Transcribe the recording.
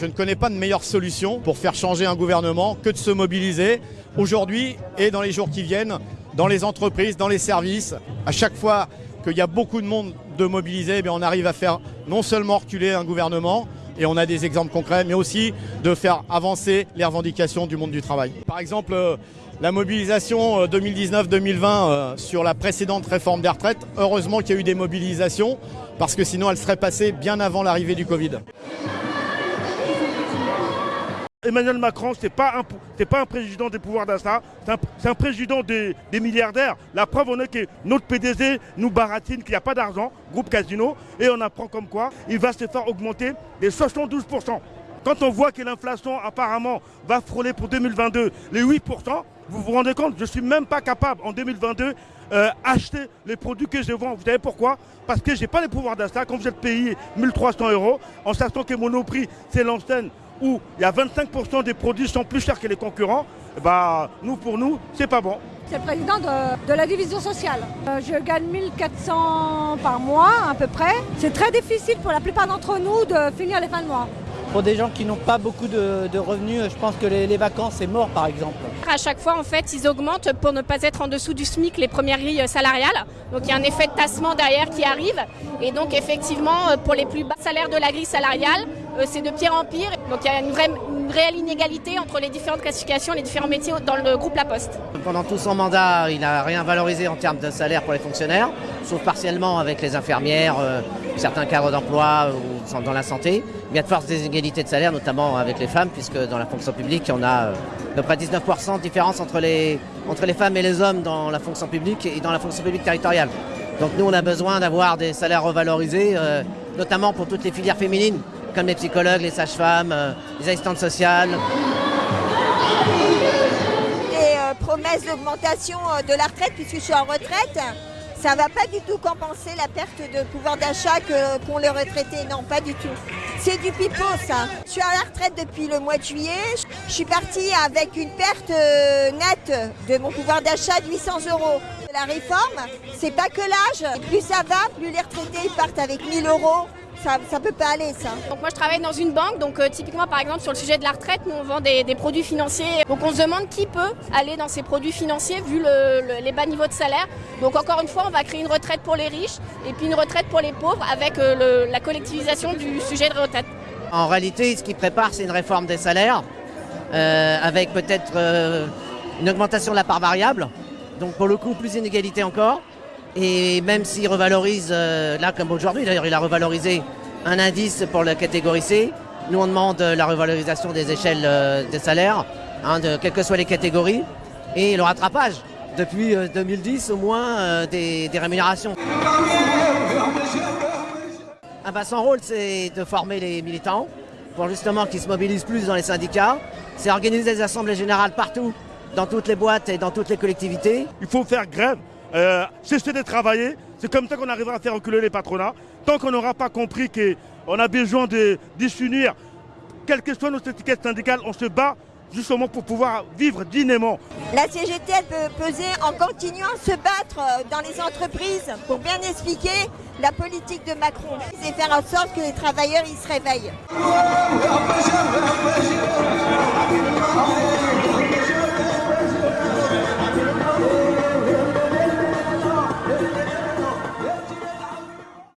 Je ne connais pas de meilleure solution pour faire changer un gouvernement que de se mobiliser aujourd'hui et dans les jours qui viennent, dans les entreprises, dans les services. À chaque fois qu'il y a beaucoup de monde de mobiliser, eh on arrive à faire non seulement reculer un gouvernement, et on a des exemples concrets, mais aussi de faire avancer les revendications du monde du travail. Par exemple, euh, la mobilisation 2019-2020 euh, sur la précédente réforme des retraites, heureusement qu'il y a eu des mobilisations, parce que sinon elle serait passée bien avant l'arrivée du Covid. Emmanuel Macron, ce n'est pas, un, président des pouvoirs d'achat, c'est un, président des, milliardaires. La preuve en est que notre PDG nous baratine qu'il n'y a pas d'argent, groupe Casino, et on apprend comme quoi il va se faire augmenter des 72%. Quand on voit que l'inflation apparemment va frôler pour 2022 les 8%, vous vous rendez compte, je ne suis même pas capable en 2022 euh, acheter les produits que je vends. Vous savez pourquoi? Parce que je n'ai pas les pouvoirs d'achat. Quand vous êtes payé 1300 euros, en sachant que Monoprix, c'est l'enseigne où il y a 25% des produits sont plus chers que les concurrents, bah, nous, pour nous, c'est pas bon. C'est le président de, la division sociale. Euh, je gagne 1400 par mois à peu près. C'est très difficile pour la plupart d'entre nous de finir les fins de mois. Pour des gens qui n'ont pas beaucoup de, revenus, je pense que les, vacances, c'est mort par exemple. À chaque fois, en fait, ils augmentent pour ne pas être en dessous du SMIC les premières grilles salariales. Donc il y a un effet de tassement derrière qui arrive. Et donc effectivement, pour les plus bas salaires de la grille salariale, euh, c'est de pire en pire. Donc il y a une, vraie, réelle inégalité entre les différentes classifications, les différents métiers dans le groupe La Poste. Pendant tout son mandat, il n'a rien valorisé en termes de salaire pour les fonctionnaires, sauf partiellement avec les infirmières, euh, certains cadres d'emploi ou dans la santé. Il y a de fortes inégalités de salaire, notamment avec les femmes, puisque dans la fonction publique, on a euh, à peu près 19% de différence entre les, entre les femmes et les hommes dans la fonction publique et dans la fonction publique territoriale. Donc nous, on a besoin d'avoir des salaires revalorisés, notamment pour toutes les filières féminines comme les psychologues, les sages-femmes, euh, les assistantes sociales. Les euh, promesses d'augmentation euh, de la retraite, puisque je suis en retraite, ça ne va pas du tout compenser la perte de pouvoir d'achat qu'ont les retraités. Non, pas du tout. C'est du pipeau, ça. Je suis à la retraite depuis le mois de juillet. Je suis partie avec une perte nette de mon pouvoir d'achat de 800 euros. La réforme, c'est pas que l'âge. Plus ça va, plus les retraités partent avec 1000 euros ça, ça peut pas aller ça. Donc moi je travaille dans une banque, donc euh, typiquement par exemple sur le sujet de la retraite, nous on vend des, produits financiers. Donc on se demande qui peut aller dans ces produits financiers vu les bas niveaux de salaire. Donc encore une fois on va créer une retraite pour les riches et puis une retraite pour les pauvres avec euh, la collectivisation du sujet de retraite. En réalité ce qui prépare c'est une réforme des salaires euh, avec peut-être une augmentation de la part variable. Donc pour le coup plus d'inégalité encore. Et même s'il revalorise, euh, là comme aujourd'hui, d'ailleurs il a revalorisé un indice pour la catégorie C, nous on demande la revalorisation des échelles euh, des salaires, hein, de, quelles que soient les catégories, et le rattrapage. Depuis 2010 euh, au moins des, rémunérations. Ah son rôle c'est de former les militants pour justement qu'ils se mobilisent plus dans les syndicats. C'est organiser des assemblées générales partout, dans toutes les boîtes et dans toutes les collectivités. Il faut faire grève euh, cesser de travailler. C'est comme ça qu'on arrivera à faire reculer les patronats. Tant qu'on n'aura pas compris qu'on a besoin de, s'unir, quelles que soient nos étiquettes syndicales, on se bat justement pour pouvoir vivre dignement. La CGT peut peser en continuant à se battre euh, dans les entreprises pour bien expliquer la politique de Macron et faire en sorte que les travailleurs ils se réveillent.